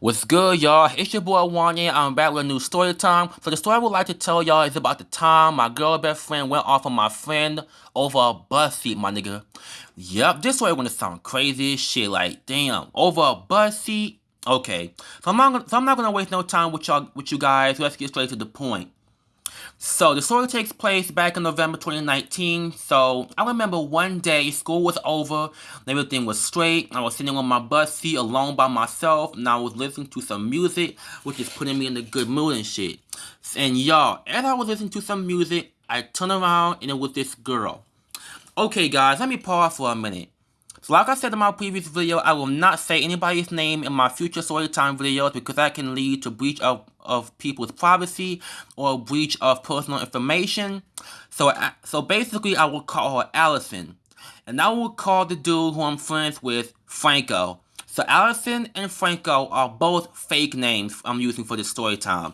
What's good, y'all? It's your boy Wanye. I'm back with a new story time. So the story I would like to tell y'all is about the time my girl best friend went off on my friend over a bus seat, my nigga. Yep, this story gonna sound crazy as shit. Like, damn, over a bus seat. Okay, so I'm not gonna, so I'm not gonna waste no time with y'all with you guys. Let's get straight to the point. So the story takes place back in November 2019. So I remember one day school was over, everything was straight. I was sitting on my bus seat alone by myself, and I was listening to some music, which is putting me in a good mood and shit. And y'all, as I was listening to some music, I turned around and it was this girl. Okay, guys, let me pause for a minute. So like I said in my previous video, I will not say anybody's name in my future storytime videos because that can lead to breach of, of people's privacy or breach of personal information. So, so basically, I will call her Allison. And I will call the dude who I'm friends with Franco. So Allison and Franco are both fake names I'm using for this story time.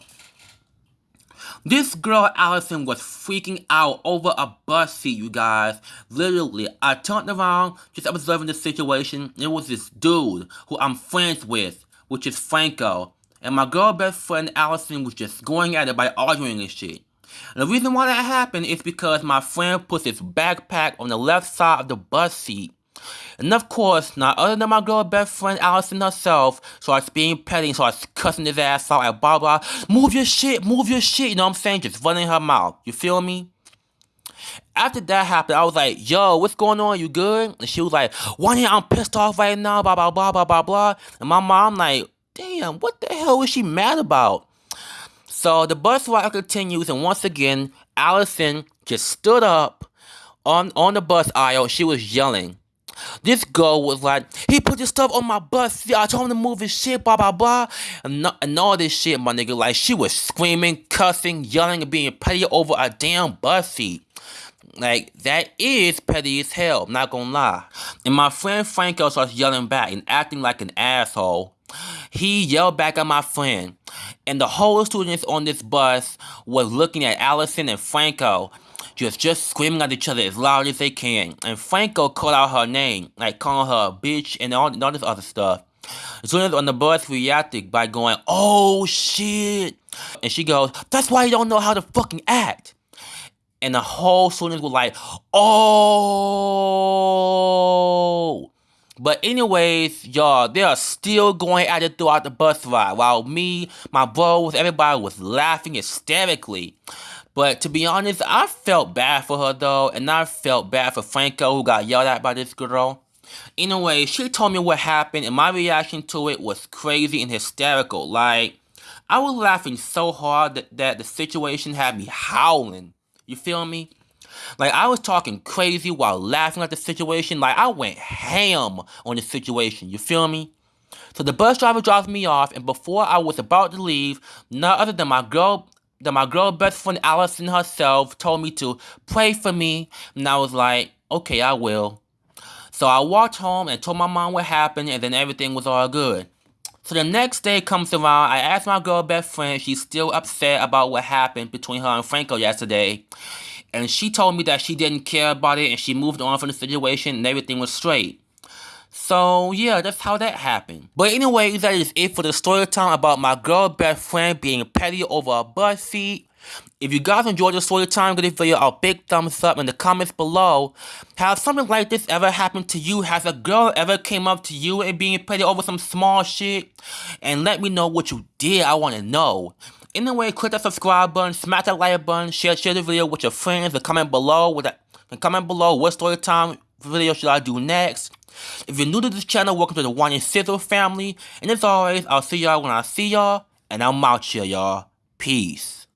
This girl, Allison, was freaking out over a bus seat, you guys. Literally, I turned around, just observing the situation. It was this dude who I'm friends with, which is Franco. And my girl best friend, Allison, was just going at it by arguing and shit. The reason why that happened is because my friend puts his backpack on the left side of the bus seat and of course, not other than my girl best friend Allison herself starts being petty starts cussing his ass out at blah blah. Move your shit, move your shit, you know what I'm saying? Just running her mouth. You feel me? After that happened, I was like, yo, what's going on? You good? And she was like, one I'm pissed off right now, blah blah blah blah blah blah. And my mom like, damn, what the hell is she mad about? So the bus ride continues, and once again, Allison just stood up on on the bus aisle. She was yelling. This girl was like, he put this stuff on my bus. I told him to move his shit, blah, blah, blah. And, and all this shit, my nigga. Like, she was screaming, cussing, yelling, and being petty over a damn bus seat. Like, that is petty as hell, not gonna lie. And my friend Franco starts yelling back and acting like an asshole. He yelled back at my friend. And the whole students on this bus was looking at Allison and Franco just just screaming at each other as loud as they can. And Franco called out her name, like calling her a bitch and all, and all this other stuff. Soon on the bus reacted by going, oh shit. And she goes, that's why you don't know how to fucking act. And the whole students were like, oh. But anyways, y'all, they are still going at it throughout the bus ride. While me, my bros, everybody was laughing hysterically. But to be honest, I felt bad for her though, and I felt bad for Franco who got yelled at by this girl. Anyway, she told me what happened, and my reaction to it was crazy and hysterical. Like, I was laughing so hard that, that the situation had me howling. You feel me? Like, I was talking crazy while laughing at the situation. Like, I went ham on the situation. You feel me? So the bus driver dropped me off, and before I was about to leave, none other than my girl that my girl best friend Allison herself told me to pray for me, and I was like, okay, I will. So I walked home and told my mom what happened, and then everything was all good. So the next day comes around, I asked my girl best friend she's still upset about what happened between her and Franco yesterday. And she told me that she didn't care about it and she moved on from the situation and everything was straight. So yeah, that's how that happened. But anyway, that is it for the story time about my girl best friend being petty over a bus seat. If you guys enjoyed the story time, give this video a big thumbs up in the comments below. Has something like this ever happened to you? Has a girl ever came up to you and being petty over some small shit? And let me know what you did, I want to know. Anyway, click that subscribe button, smash that like button, share share the video with your friends, and comment below with that, and comment below what story time video should I do next. If you're new to this channel, welcome to the One and Sizzle family. And as always, I'll see y'all when I see y'all. And I'm out here, y'all. Peace.